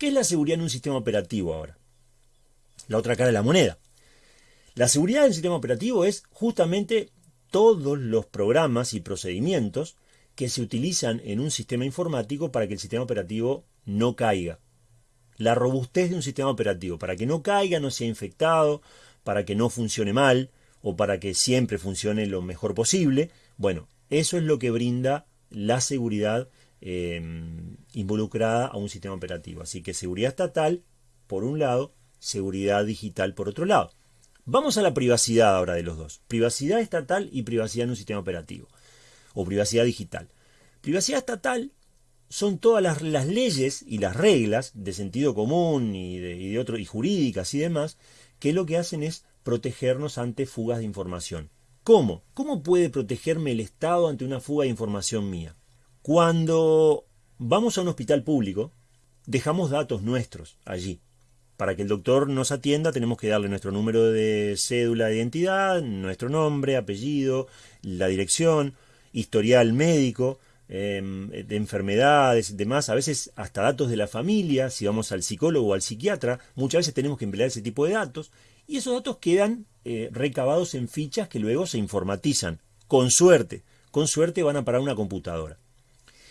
¿Qué es la seguridad en un sistema operativo ahora? La otra cara de la moneda. La seguridad del sistema operativo es justamente todos los programas y procedimientos que se utilizan en un sistema informático para que el sistema operativo no caiga. La robustez de un sistema operativo, para que no caiga, no sea infectado, para que no funcione mal o para que siempre funcione lo mejor posible. Bueno, eso es lo que brinda la seguridad eh, involucrada a un sistema operativo. Así que seguridad estatal, por un lado, seguridad digital, por otro lado. Vamos a la privacidad ahora de los dos. Privacidad estatal y privacidad en un sistema operativo. O privacidad digital. Privacidad estatal son todas las, leyes y las reglas de sentido común y de, y de otro, y jurídicas y demás, que lo que hacen es protegernos ante fugas de información. ¿Cómo? ¿Cómo puede protegerme el Estado ante una fuga de información mía? Cuando vamos a un hospital público, dejamos datos nuestros allí. Para que el doctor nos atienda tenemos que darle nuestro número de cédula de identidad, nuestro nombre, apellido, la dirección, historial médico, em, de enfermedades, demás, a veces hasta datos de la familia, si vamos al psicólogo o al psiquiatra, muchas veces tenemos que emplear ese tipo de datos y esos datos quedan eh, recabados en fichas que luego se informatizan. Con suerte, con suerte van a parar una computadora.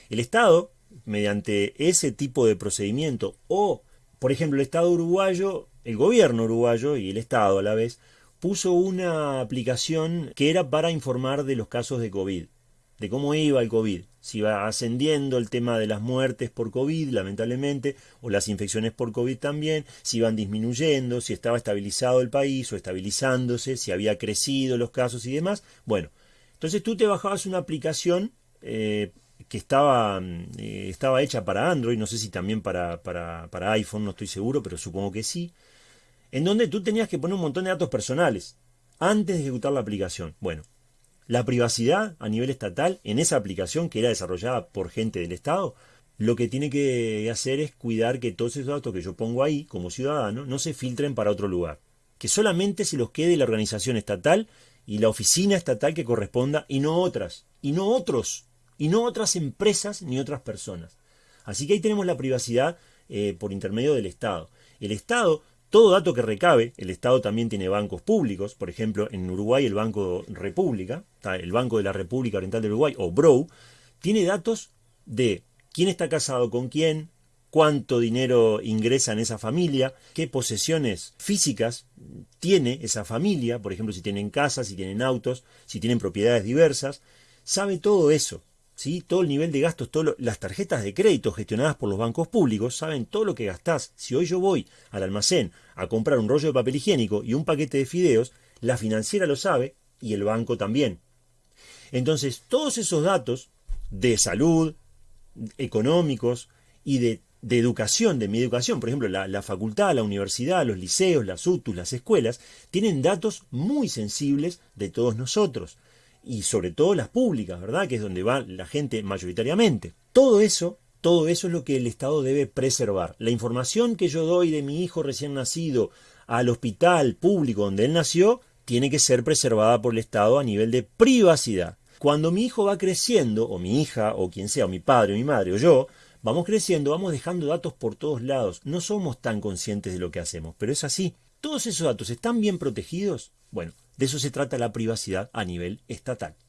El Estado, mediante ese tipo de procedimiento o por ejemplo, el Estado uruguayo, el gobierno uruguayo y el Estado a la vez, puso una aplicación que era para informar de los casos de COVID, de cómo iba el COVID, si iba ascendiendo el tema de las muertes por COVID, lamentablemente, o las infecciones por COVID también, si iban disminuyendo, si estaba estabilizado el país o estabilizándose, si había crecido los casos y demás. Bueno, entonces tú te bajabas una aplicación eh, que estaba, eh, estaba hecha para Android, no sé si también para, para, para, iPhone, no estoy seguro, pero supongo que sí, en donde tú tenías que poner un montón de datos personales antes de ejecutar la aplicación. Bueno, la privacidad a nivel estatal en esa aplicación que era desarrollada por gente del Estado, lo que tiene que hacer es cuidar que todos esos datos que yo pongo ahí como ciudadano no se filtren para otro lugar, que solamente se los quede la organización estatal y la oficina estatal que corresponda y no otras, y no otros y no otras empresas ni otras personas. Así que ahí tenemos la privacidad eh, por intermedio del Estado. El Estado, todo dato que recabe, el Estado también tiene bancos públicos, por ejemplo, en Uruguay el Banco República, el Banco de la República Oriental de Uruguay, o BROW, tiene datos de quién está casado con quién, cuánto dinero ingresa en esa familia, qué posesiones físicas tiene esa familia, por ejemplo, si tienen casas, si tienen autos, si tienen propiedades diversas, sabe todo eso. Todo el nivel de gastos, todas las tarjetas de crédito gestionadas por los bancos públicos saben todo lo que gastás. Si hoy yo voy al almacén a comprar un rollo de papel higiénico y un paquete de fideos, la financiera lo sabe y el banco también. Entonces, todos esos datos de salud, económicos y de, educación, de mi educación, por ejemplo, la, la, facultad, la universidad, los liceos, las UTUS, las escuelas, tienen datos muy sensibles de todos nosotros y sobre todo las públicas, ¿verdad? Que es donde va la gente mayoritariamente. Todo eso, todo eso es lo que el Estado debe preservar. La información que yo doy de mi hijo recién nacido al hospital público donde él nació, tiene que ser preservada por el Estado a nivel de privacidad. Cuando mi hijo va creciendo, o mi hija, o quien sea, o mi padre, o mi madre, o yo, vamos creciendo, vamos dejando datos por todos lados. No somos tan conscientes de lo que hacemos, pero es así. ¿Todos esos datos están bien protegidos? Bueno, de eso se trata la privacidad a nivel estatal.